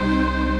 Música